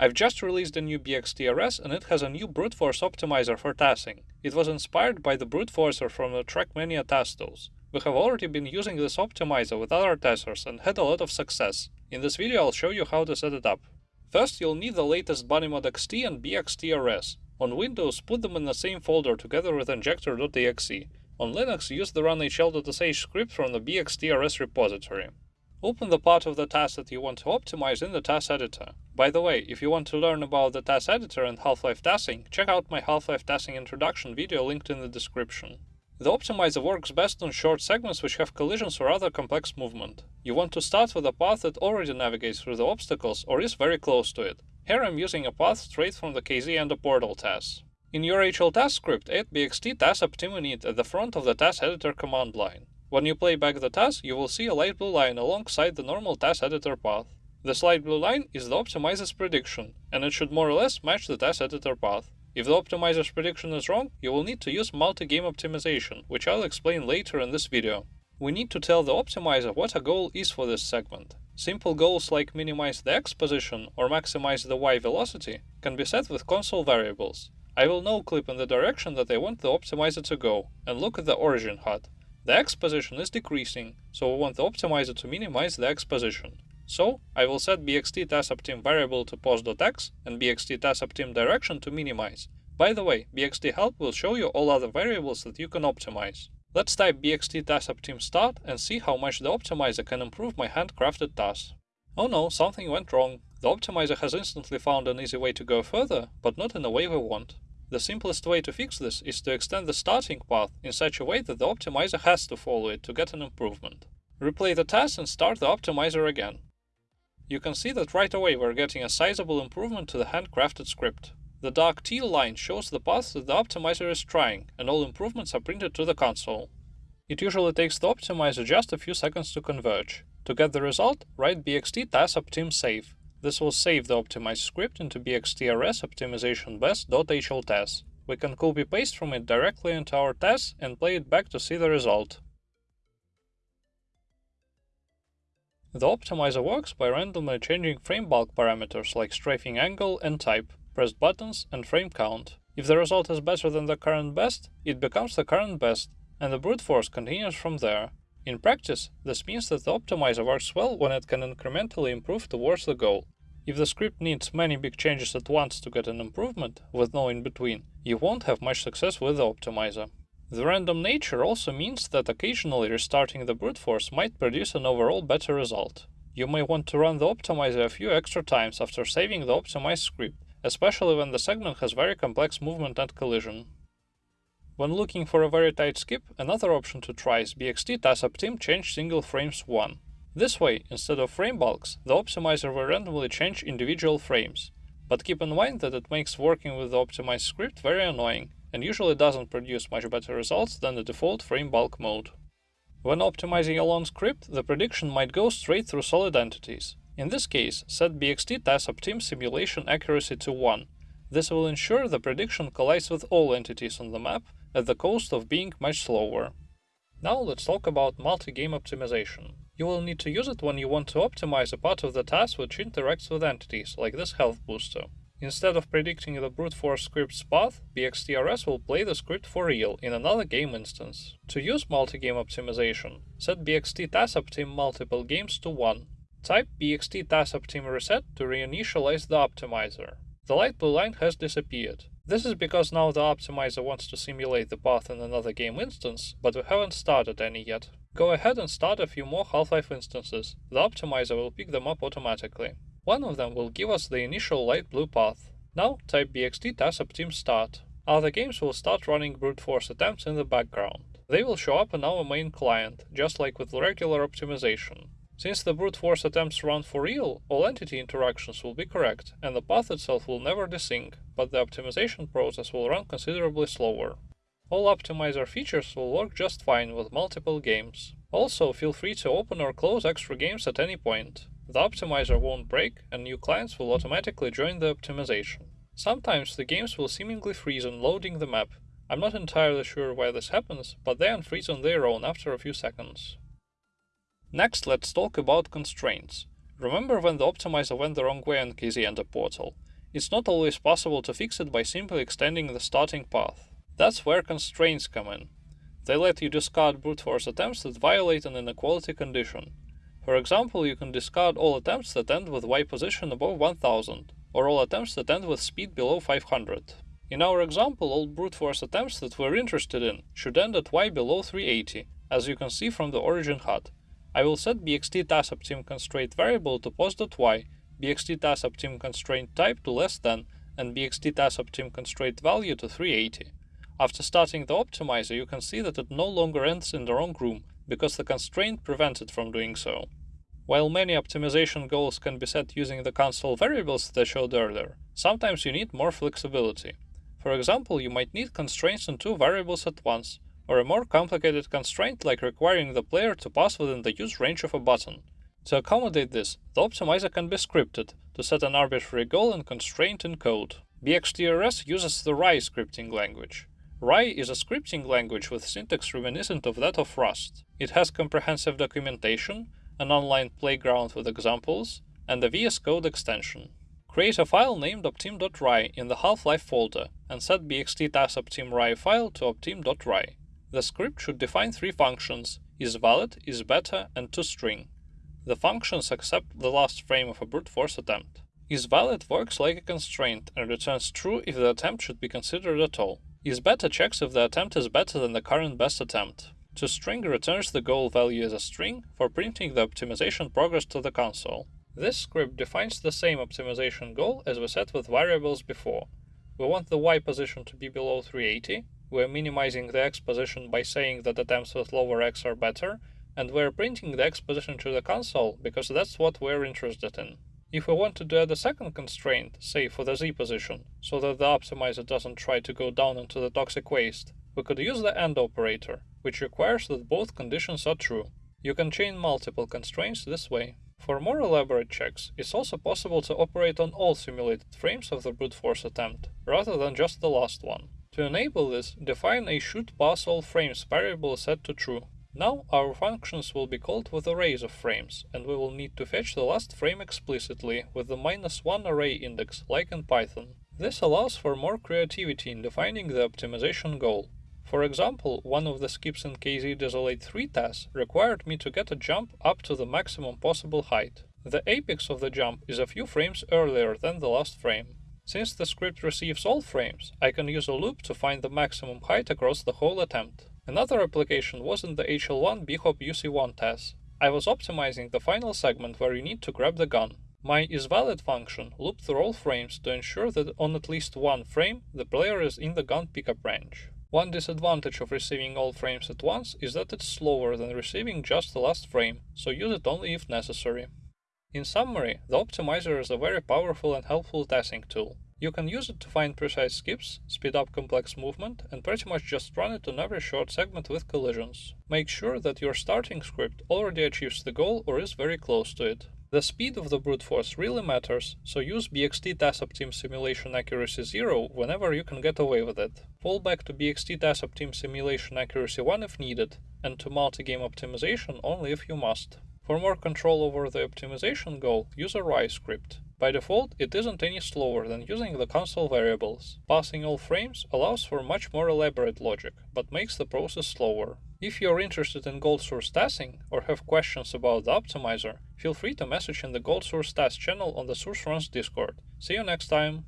I've just released a new BXTRS and it has a new brute force optimizer for TASing. It was inspired by the brute forcer from the Trackmania TAS tools. We have already been using this optimizer with other TASers and had a lot of success. In this video I'll show you how to set it up. First you'll need the latest BunnyMod XT and BXTRS. On Windows, put them in the same folder together with injector.exe. On Linux, use the runhl.sh script from the BXTRS repository. Open the part of the task that you want to optimize in the TAS editor. By the way, if you want to learn about the TAS editor and Half-Life TASing, check out my Half-Life TASing introduction video linked in the description. The optimizer works best on short segments which have collisions or other complex movement. You want to start with a path that already navigates through the obstacles or is very close to it. Here I'm using a path straight from the KZ and the portal TAS. In your HL task script, add bxt TAS init at the front of the TAS editor command line. When you play back the TAS, you will see a light blue line alongside the normal TAS editor path. This light blue line is the optimizer's prediction, and it should more or less match the TAS editor path. If the optimizer's prediction is wrong, you will need to use multi-game optimization, which I'll explain later in this video. We need to tell the optimizer what a goal is for this segment. Simple goals like minimize the x position or maximize the y velocity can be set with console variables. I will no clip in the direction that I want the optimizer to go, and look at the origin HUD. The x position is decreasing, so we want the optimizer to minimize the x position. So, I will set bxt variable to pos.x and bxt direction to minimize. By the way, bxt-help will show you all other variables that you can optimize. Let's type bxt start and see how much the optimizer can improve my handcrafted TAS. Oh no, something went wrong. The optimizer has instantly found an easy way to go further, but not in the way we want. The simplest way to fix this is to extend the starting path in such a way that the optimizer has to follow it to get an improvement. Replay the TAS and start the optimizer again. You can see that right away we're getting a sizable improvement to the handcrafted script. The dark teal line shows the path that the optimizer is trying, and all improvements are printed to the console. It usually takes the optimizer just a few seconds to converge. To get the result, write bxt tas optim save. This will save the optimized script into bxtrs optimization best.hltas. We can copy-paste from it directly into our test and play it back to see the result. The optimizer works by randomly changing frame bulk parameters like strafing angle and type, pressed buttons and frame count. If the result is better than the current best, it becomes the current best, and the brute force continues from there. In practice, this means that the optimizer works well when it can incrementally improve towards the goal. If the script needs many big changes at once to get an improvement, with no in between, you won't have much success with the optimizer. The random nature also means that occasionally restarting the brute force might produce an overall better result. You may want to run the optimizer a few extra times after saving the optimized script, especially when the segment has very complex movement and collision. When looking for a very tight skip, another option to try is BXT TASOptim change single frames 1. This way, instead of frame bulks, the optimizer will randomly change individual frames. But keep in mind that it makes working with the optimized script very annoying, and usually doesn't produce much better results than the default frame bulk mode. When optimizing a long script, the prediction might go straight through solid entities. In this case, set BXT TASOptim simulation accuracy to 1. This will ensure the prediction collides with all entities on the map, at the cost of being much slower. Now let's talk about multi-game optimization. You will need to use it when you want to optimize a part of the task which interacts with entities, like this health booster. Instead of predicting the brute force script's path, BXTRS will play the script for real in another game instance. To use multi-game optimization, set BXT TASOptim multiple games to 1. Type BXT TASOptim reset to reinitialize the optimizer. The light blue line has disappeared. This is because now the optimizer wants to simulate the path in another game instance, but we haven't started any yet. Go ahead and start a few more Half-Life instances. The optimizer will pick them up automatically. One of them will give us the initial light blue path. Now type bxt tasoptim start. Other games will start running brute force attempts in the background. They will show up in our main client, just like with regular optimization. Since the brute force attempts run for real, all entity interactions will be correct, and the path itself will never desync, but the optimization process will run considerably slower. All optimizer features will work just fine with multiple games. Also, feel free to open or close extra games at any point. The optimizer won't break, and new clients will automatically join the optimization. Sometimes the games will seemingly freeze on loading the map. I'm not entirely sure why this happens, but they unfreeze on their own after a few seconds. Next, let's talk about constraints. Remember when the optimizer went the wrong way on KZ Ender Portal? it's not always possible to fix it by simply extending the starting path. That's where constraints come in. They let you discard brute force attempts that violate an inequality condition. For example, you can discard all attempts that end with y position above 1000, or all attempts that end with speed below 500. In our example, all brute force attempts that we're interested in should end at y below 380, as you can see from the origin HUD. I will set bxt tasoptim constraint variable to pos.y, bxt tasoptim constraint type to less than, and bxt tasoptim constraint value to 380. After starting the optimizer, you can see that it no longer ends in the wrong room, because the constraint prevents it from doing so. While many optimization goals can be set using the console variables that I showed earlier, sometimes you need more flexibility. For example, you might need constraints on two variables at once, or a more complicated constraint like requiring the player to pass within the use range of a button. To accommodate this, the optimizer can be scripted to set an arbitrary goal and constraint in code. BXTRS uses the Rhai scripting language. Rhai is a scripting language with syntax reminiscent of that of Rust. It has comprehensive documentation, an online playground with examples, and a VS Code extension. Create a file named optim.rhai in the Half-Life folder and set bxt tasoptim.rhai file to optim.rhai. The script should define three functions, isValid, isBetter, and toString. The functions accept the last frame of a brute force attempt. IsValid works like a constraint and returns true if the attempt should be considered at all. IsBetter checks if the attempt is better than the current best attempt. ToString returns the goal value as a string for printing the optimization progress to the console. This script defines the same optimization goal as we set with variables before. We want the y position to be below 380, we're minimizing the x position by saying that attempts with lower x are better, and we're printing the x position to the console because that's what we're interested in. If we wanted to add a second constraint, say for the z position, so that the optimizer doesn't try to go down into the toxic waste, we could use the AND operator, which requires that both conditions are true. You can chain multiple constraints this way. For more elaborate checks, it's also possible to operate on all simulated frames of the brute force attempt, rather than just the last one. To enable this, define a should pass all frames variable set to true. Now our functions will be called with arrays of frames, and we will need to fetch the last frame explicitly with the minus one array index, like in Python. This allows for more creativity in defining the optimization goal. For example, one of the skips in KZ Desolate 3 tasks required me to get a jump up to the maximum possible height. The apex of the jump is a few frames earlier than the last frame. Since the script receives all frames, I can use a loop to find the maximum height across the whole attempt. Another application was in the HL1 bhop UC1 test. I was optimizing the final segment where you need to grab the gun. My isValid function looped through all frames to ensure that on at least one frame the player is in the gun pickup range. One disadvantage of receiving all frames at once is that it's slower than receiving just the last frame, so use it only if necessary. In summary, the optimizer is a very powerful and helpful testing tool. You can use it to find precise skips, speed up complex movement, and pretty much just run it on every short segment with collisions. Make sure that your starting script already achieves the goal or is very close to it. The speed of the brute force really matters, so use BXT tasoptim simulation accuracy 0 whenever you can get away with it. Fall back to BXT tasoptim simulation accuracy 1 if needed, and to multi-game optimization only if you must. For more control over the optimization goal, use a Rhai script. By default, it isn't any slower than using the console variables. Passing all frames allows for much more elaborate logic, but makes the process slower. If you're interested in Gold Source testing or have questions about the optimizer, feel free to message in the Gold Source test channel on the Source Runs Discord. See you next time!